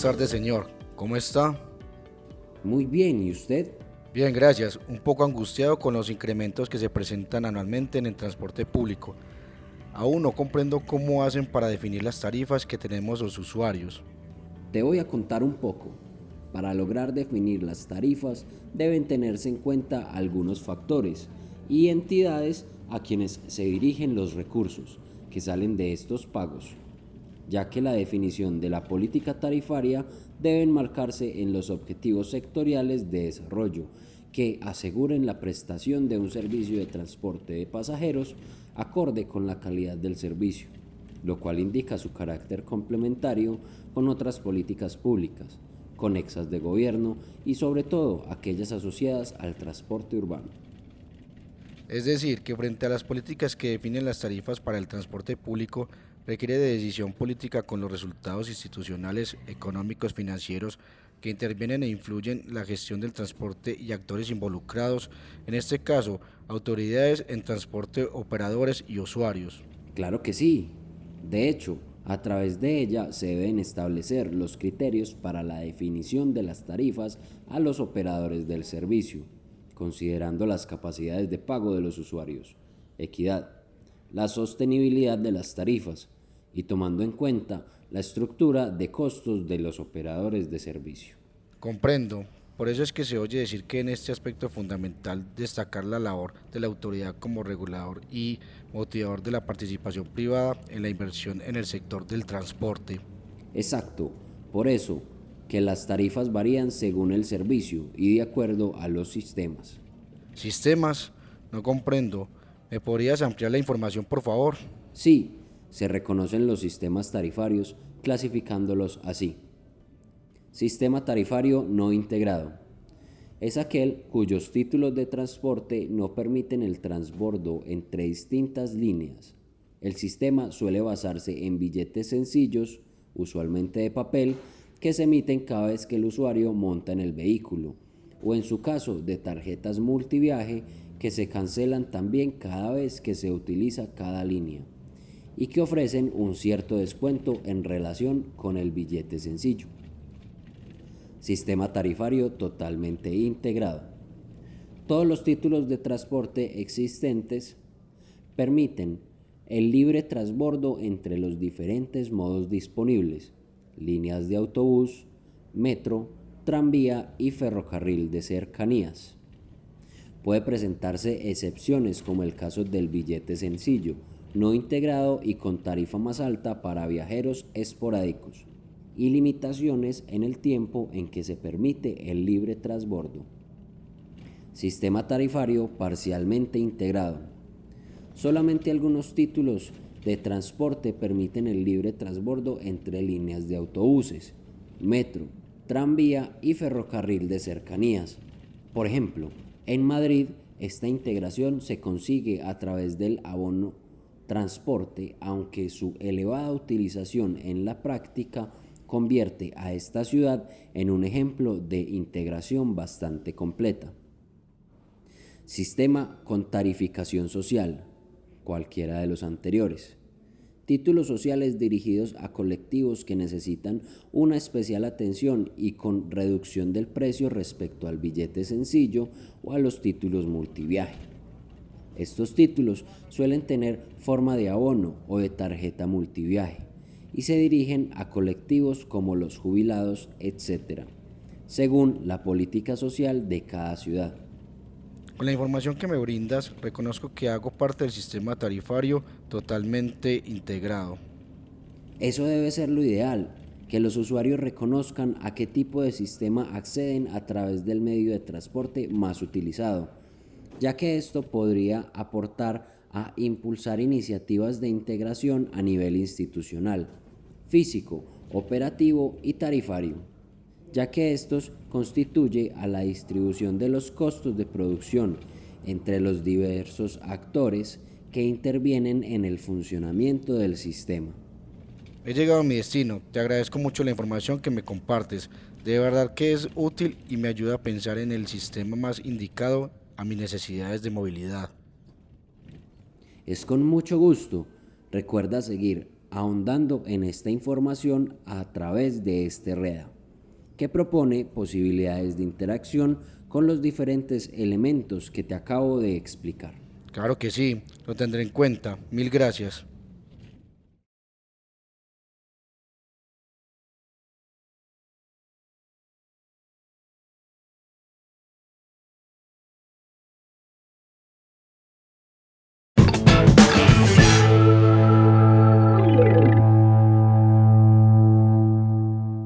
Buenas tardes, señor. ¿Cómo está? Muy bien, ¿y usted? Bien, gracias. Un poco angustiado con los incrementos que se presentan anualmente en el transporte público. Aún no comprendo cómo hacen para definir las tarifas que tenemos los usuarios. Te voy a contar un poco. Para lograr definir las tarifas deben tenerse en cuenta algunos factores y entidades a quienes se dirigen los recursos que salen de estos pagos, ya que la definición de la política tarifaria debe marcarse en los objetivos sectoriales de desarrollo que aseguren la prestación de un servicio de transporte de pasajeros acorde con la calidad del servicio, lo cual indica su carácter complementario con otras políticas públicas, conexas de gobierno y sobre todo aquellas asociadas al transporte urbano. Es decir, que frente a las políticas que definen las tarifas para el transporte público, requiere de decisión política con los resultados institucionales, económicos, financieros que intervienen e influyen la gestión del transporte y actores involucrados, en este caso, autoridades en transporte, operadores y usuarios. Claro que sí. De hecho, a través de ella se deben establecer los criterios para la definición de las tarifas a los operadores del servicio considerando las capacidades de pago de los usuarios, equidad, la sostenibilidad de las tarifas y tomando en cuenta la estructura de costos de los operadores de servicio. Comprendo. Por eso es que se oye decir que en este aspecto es fundamental destacar la labor de la autoridad como regulador y motivador de la participación privada en la inversión en el sector del transporte. Exacto. Por eso, que las tarifas varían según el servicio y de acuerdo a los sistemas. ¿Sistemas? No comprendo. ¿Me podrías ampliar la información, por favor? Sí, se reconocen los sistemas tarifarios clasificándolos así. Sistema tarifario no integrado. Es aquel cuyos títulos de transporte no permiten el transbordo entre distintas líneas. El sistema suele basarse en billetes sencillos, usualmente de papel, que se emiten cada vez que el usuario monta en el vehículo, o en su caso de tarjetas multiviaje que se cancelan también cada vez que se utiliza cada línea y que ofrecen un cierto descuento en relación con el billete sencillo. Sistema tarifario totalmente integrado. Todos los títulos de transporte existentes permiten el libre transbordo entre los diferentes modos disponibles, líneas de autobús, metro, tranvía y ferrocarril de cercanías. Puede presentarse excepciones como el caso del billete sencillo, no integrado y con tarifa más alta para viajeros esporádicos, y limitaciones en el tiempo en que se permite el libre transbordo. Sistema tarifario parcialmente integrado. Solamente algunos títulos de transporte permiten el libre transbordo entre líneas de autobuses, metro, tranvía y ferrocarril de cercanías. Por ejemplo, en Madrid esta integración se consigue a través del abono transporte, aunque su elevada utilización en la práctica convierte a esta ciudad en un ejemplo de integración bastante completa. Sistema con tarificación social cualquiera de los anteriores. Títulos sociales dirigidos a colectivos que necesitan una especial atención y con reducción del precio respecto al billete sencillo o a los títulos multiviaje. Estos títulos suelen tener forma de abono o de tarjeta multiviaje y se dirigen a colectivos como los jubilados, etc., según la política social de cada ciudad. Con la información que me brindas, reconozco que hago parte del sistema tarifario totalmente integrado. Eso debe ser lo ideal, que los usuarios reconozcan a qué tipo de sistema acceden a través del medio de transporte más utilizado, ya que esto podría aportar a impulsar iniciativas de integración a nivel institucional, físico, operativo y tarifario ya que estos constituye a la distribución de los costos de producción entre los diversos actores que intervienen en el funcionamiento del sistema. He llegado a mi destino, te agradezco mucho la información que me compartes, de verdad que es útil y me ayuda a pensar en el sistema más indicado a mis necesidades de movilidad. Es con mucho gusto, recuerda seguir ahondando en esta información a través de este REDA, que propone posibilidades de interacción con los diferentes elementos que te acabo de explicar. Claro que sí, lo tendré en cuenta. Mil gracias.